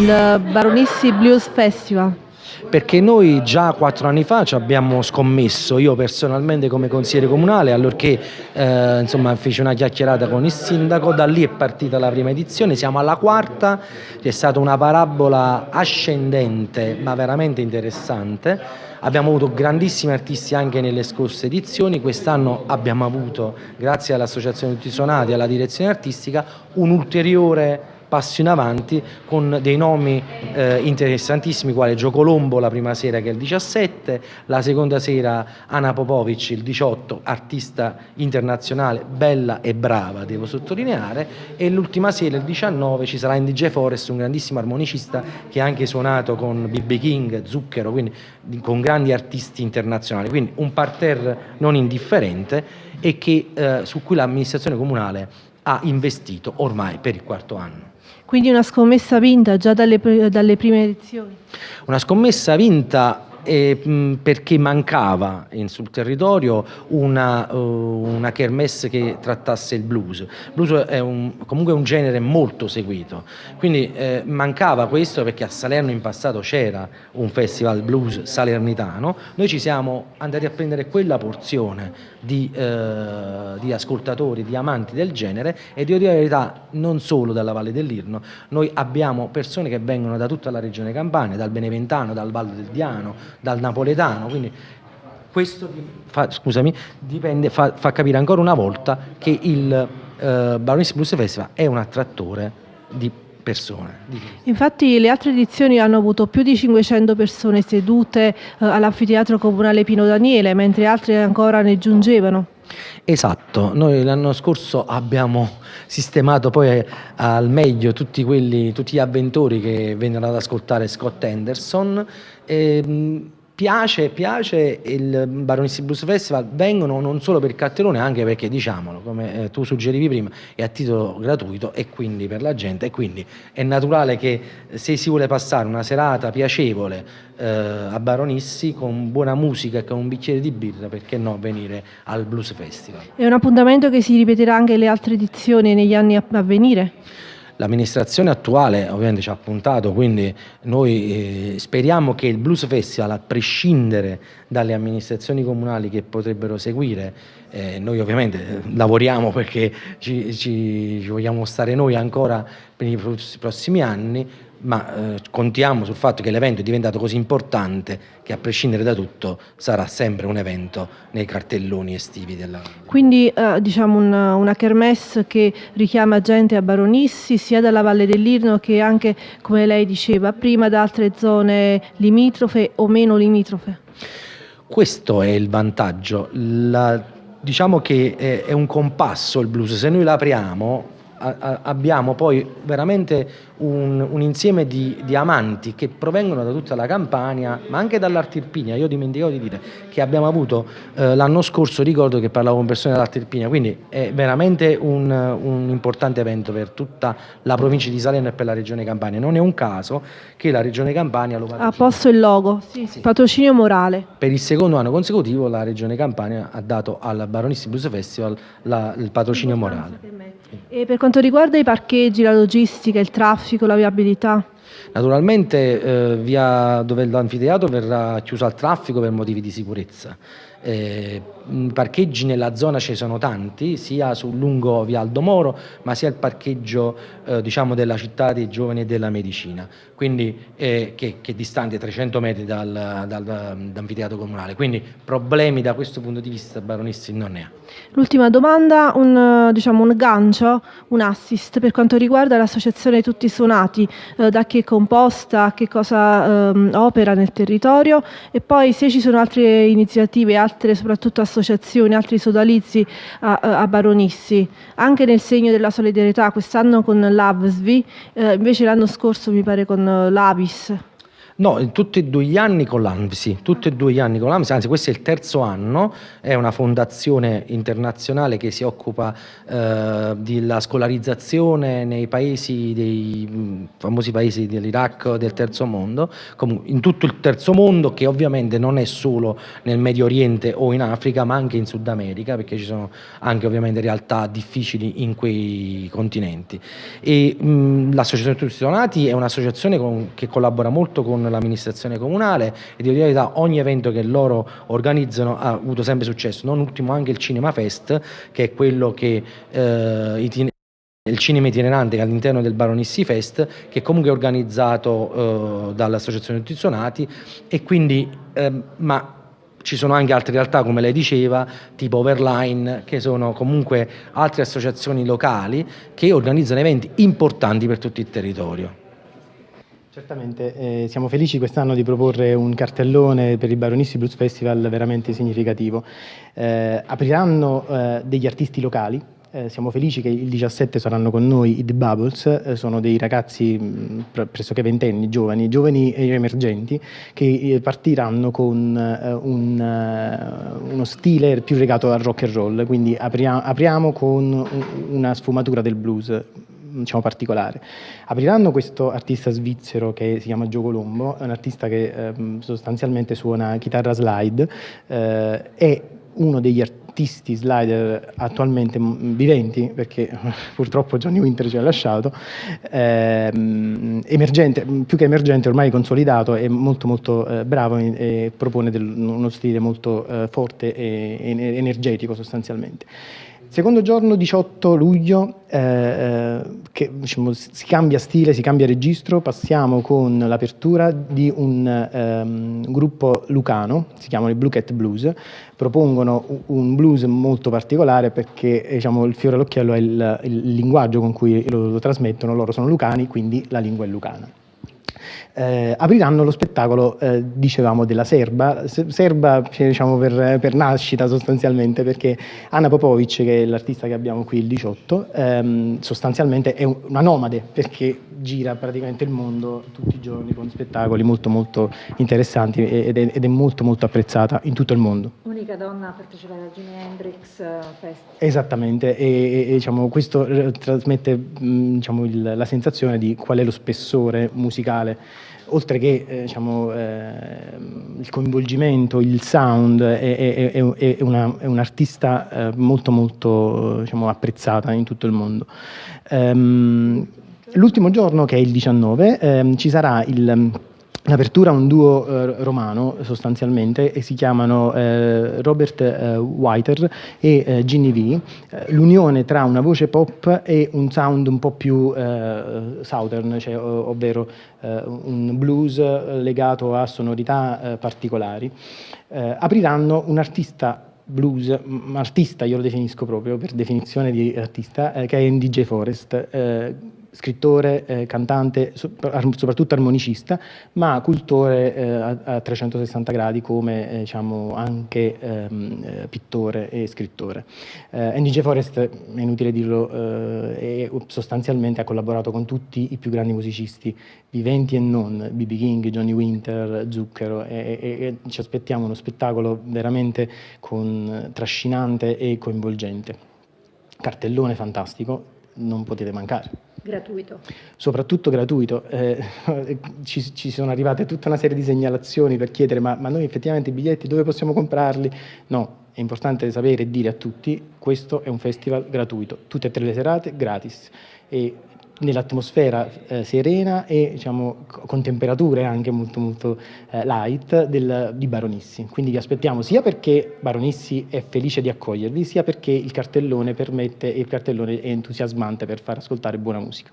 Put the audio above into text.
il Baronissi Blues Festival? perché noi già quattro anni fa ci abbiamo scommesso, io personalmente come consigliere comunale, allorché eh, insomma, feci una chiacchierata con il sindaco, da lì è partita la prima edizione, siamo alla quarta, è stata una parabola ascendente ma veramente interessante. Abbiamo avuto grandissimi artisti anche nelle scorse edizioni, quest'anno abbiamo avuto, grazie all'Associazione Tutti Suonati e alla direzione artistica, un ulteriore passo in avanti con dei nomi eh, interessantissimi quale Gio Colombo la prima sera che è il 17, la seconda sera Anna Popovic il 18, artista internazionale bella e brava devo sottolineare e l'ultima sera il 19 ci sarà Indy J. Forest un grandissimo armonicista che ha anche suonato con B.B. King, Zucchero, quindi con grandi artisti internazionali, quindi un parterre non indifferente e che, eh, su cui l'amministrazione comunale ha investito ormai per il quarto anno. Quindi una scommessa vinta già dalle, dalle prime edizioni? Una scommessa vinta eh, perché mancava in, sul territorio una, uh, una kermesse che trattasse il blues. Il blues è un, comunque un genere molto seguito, quindi eh, mancava questo perché a Salerno in passato c'era un festival blues salernitano, noi ci siamo andati a prendere quella porzione di, eh, di ascoltatori, di amanti del genere e devo dire la verità non solo dalla Valle dell'Irno, noi abbiamo persone che vengono da tutta la regione Campania, dal Beneventano, dal Valle del Diano, dal napoletano, quindi questo fa, scusami, dipende, fa, fa, capire ancora una volta che il eh, Baroness Blues Festival è un attrattore di persone. Infatti le altre edizioni hanno avuto più di 500 persone sedute eh, all'anfiteatro comunale Pino Daniele, mentre altre ancora ne giungevano. Esatto, noi l'anno scorso abbiamo sistemato poi al meglio tutti, quelli, tutti gli avventori che vennero ad ascoltare Scott Anderson. E, piace, piace il Baronissi Blues Festival, vengono non solo per il cartellone, anche perché diciamolo, come eh, tu suggerivi prima, è a titolo gratuito e quindi per la gente e quindi è naturale che se si vuole passare una serata piacevole eh, a Baronissi con buona musica e con un bicchiere di birra, perché no venire al Blues Festival. È un appuntamento che si ripeterà anche le altre edizioni negli anni a venire? L'amministrazione attuale ovviamente ci ha puntato, quindi noi eh, speriamo che il Blues Festival, a prescindere dalle amministrazioni comunali che potrebbero seguire, eh, noi ovviamente eh, lavoriamo perché ci, ci, ci vogliamo stare noi ancora per i prossimi anni, ma eh, contiamo sul fatto che l'evento è diventato così importante che a prescindere da tutto sarà sempre un evento nei cartelloni estivi della... Quindi eh, diciamo una, una kermesse che richiama gente a Baronissi sia dalla Valle dell'Irno che anche, come lei diceva prima, da altre zone limitrofe o meno limitrofe? Questo è il vantaggio, La, diciamo che è, è un compasso il blues, se noi l'apriamo abbiamo poi veramente un, un insieme di, di, amanti che provengono da tutta la Campania, ma anche dall'Artirpinia. Io dimenticavo di dire che abbiamo avuto eh, l'anno scorso, ricordo che parlavo con persone dall'Artirpinia, quindi è veramente un, un, importante evento per tutta la provincia di Salerno e per la regione Campania. Non è un caso che la regione Campania lo patrocina. Ha posto il logo, sì, sì. patrocinio morale. Per il secondo anno consecutivo la regione Campania ha dato al Baronisti Blues Festival la, il patrocinio morale. E per quanto riguarda i parcheggi, la logistica, il traffico, la viabilità? Naturalmente eh, via dove l'anfiteatro verrà chiuso al traffico per motivi di sicurezza. Eh, parcheggi nella zona ci sono tanti, sia sul lungo via Aldo Moro, ma sia il parcheggio eh, diciamo della città dei giovani e della medicina, quindi eh, che, che, è distante 300 metri dal, dal, dall'anfiteatro comunale, quindi problemi da questo punto di vista Baronissi non ne ha. L'ultima domanda, un, diciamo, un gancio, un assist per quanto riguarda l'associazione Tutti Suonati, eh, da chi è composta, che cosa ehm, opera nel territorio? E poi se ci sono altre iniziative, altre soprattutto associazioni, altri sodalizi a, a Baronissi, anche nel segno della solidarietà, quest'anno con l'AVSVI, eh, invece l'anno scorso mi pare con l'Avis. No, tutti e due gli anni con l'ANVSI, tutti e due gli anni con l'ANVSI, anzi questo è il terzo anno, è una fondazione internazionale che si occupa eh, della scolarizzazione nei paesi, dei famosi paesi dell'Iraq del terzo mondo, in tutto il terzo mondo che ovviamente non è solo nel Medio Oriente o in Africa ma anche in Sud America perché ci sono anche ovviamente realtà difficili in quei continenti. l'associazione Tutti Donati è un'associazione che collabora molto con l'amministrazione comunale e di verità ogni evento che loro organizzano ha avuto sempre successo, non ultimo anche il Cinema Fest che è quello che eh, il cinema itinerante all'interno del Baronissi Fest che comunque è organizzato eh, dall'associazione Nutrizionati e quindi eh, ma ci sono anche altre realtà come lei diceva tipo Overline che sono comunque altre associazioni locali che organizzano eventi importanti per tutto il territorio Certamente, eh, siamo felici quest'anno di proporre un cartellone per il Baronissi Blues Festival veramente significativo. Eh, apriranno eh, degli artisti locali, eh, siamo felici che il 17 saranno con noi i The Bubbles, eh, sono dei ragazzi mh, pressoché ventenni, giovani, giovani e emergenti, che eh, partiranno con un, uno stile più legato al rock and roll, quindi apria apriamo con una sfumatura del blues diciamo, particolare. Apriranno questo artista svizzero che si chiama Gio Colombo, è un artista che eh, sostanzialmente suona chitarra slide, eh, è uno degli artisti slider attualmente viventi, perché purtroppo Johnny Winter ci ha lasciato, ehm, emergente, più che emergente ormai consolidato, è molto molto eh, bravo e, e propone del, uno stile molto eh, forte e, e energetico sostanzialmente. Secondo giorno, 18 luglio, eh, eh, che diciamo, si cambia stile, si cambia registro, passiamo con l'apertura di un ehm, gruppo lucano, si chiamano i Blue Cat Blues, propongono un blues molto particolare perché diciamo, il fiore all'occhiello è il, il, linguaggio con cui lo, lo trasmettono, loro sono lucani, quindi la lingua è lucana eh, apriranno lo spettacolo, eh, dicevamo, della Serba, Serba diciamo, per, per, nascita sostanzialmente, perché Anna Popovic, che è l'artista che abbiamo qui il 18, ehm, sostanzialmente è una nomade, perché gira praticamente il mondo tutti i giorni con spettacoli molto molto interessanti ed è, ed è molto molto apprezzata in tutto il mondo. Unica donna a partecipare al Jimi Hendrix eh, Fest. Esattamente, e, e diciamo, questo eh, trasmette diciamo, il, la sensazione di qual è lo spessore musicale oltre che eh, diciamo, eh, il coinvolgimento, il sound, è, è, è, è un'artista un eh, molto molto diciamo, apprezzata in tutto il mondo. Um, L'ultimo giorno, che è il 19, ehm, ci sarà il L'apertura è un duo eh, romano sostanzialmente e si chiamano eh, Robert eh, Whiter e eh, Ginny V, eh, l'unione tra una voce pop e un sound un po' più eh, southern, cioè, ovvero un blues legato a sonorità particolari. apriranno un artista blues, artista io lo definisco proprio per definizione di artista, che è in DJ Forest scrittore, eh, cantante, soprattutto armonicista, ma cultore eh, a, a, 360 gradi come eh, diciamo, anche ehm, eh, pittore e scrittore. Eh, Andy J. Forrest, è inutile dirlo, eh, sostanzialmente ha collaborato con tutti i più grandi musicisti viventi e non, B.B. King, Johnny Winter, Zucchero, e, e, e ci aspettiamo uno spettacolo veramente con, trascinante e coinvolgente. Cartellone fantastico, non potete mancare. Gratuito. Soprattutto gratuito. Eh, ci, ci, sono arrivate tutta una serie di segnalazioni per chiedere ma, ma, noi effettivamente i biglietti dove possiamo comprarli? No, è importante sapere e dire a tutti questo è un festival gratuito, tutte e tre le serate gratis. E nell'atmosfera eh, serena e diciamo, con temperature anche molto, molto eh, light del, di Baronissi. Quindi vi aspettiamo sia perché Baronissi è felice di accogliervi, sia perché il cartellone permette e il cartellone è entusiasmante per far ascoltare buona musica.